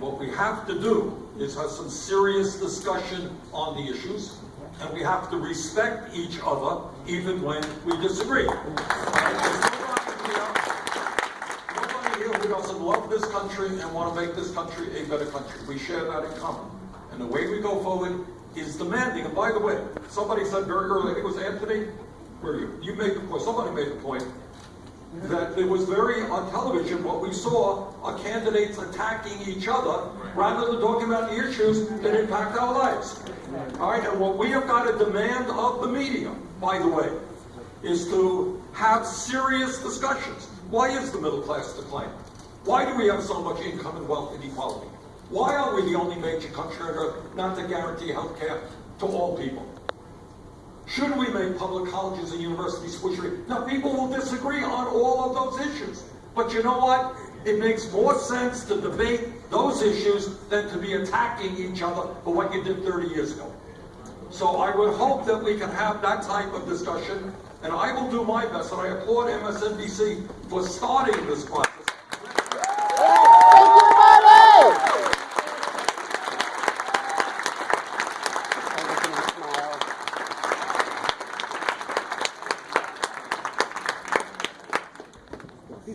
What we have to do is have some serious discussion on the issues, and we have to respect each other even when we disagree. Right? Doesn't love this country and want to make this country a better country. We share that in common. And the way we go forward is demanding, and by the way, somebody said very early, I think it was Anthony, where you? You made the point, somebody made the point, that it was very, on television, what we saw are candidates attacking each other rather than talking about the issues that impact our lives. All right, and what we have got to demand of the media, by the way, is to have serious discussions. Why is the middle class declining? Why do we have so much income and wealth inequality? Why are we the only major country on earth not to guarantee health care to all people? Should we make public colleges and universities free? Now, people will disagree on all of those issues. But you know what? It makes more sense to debate those issues than to be attacking each other for what you did 30 years ago. So I would hope that we can have that type of discussion, and I will do my best, and I applaud MSNBC for starting this process.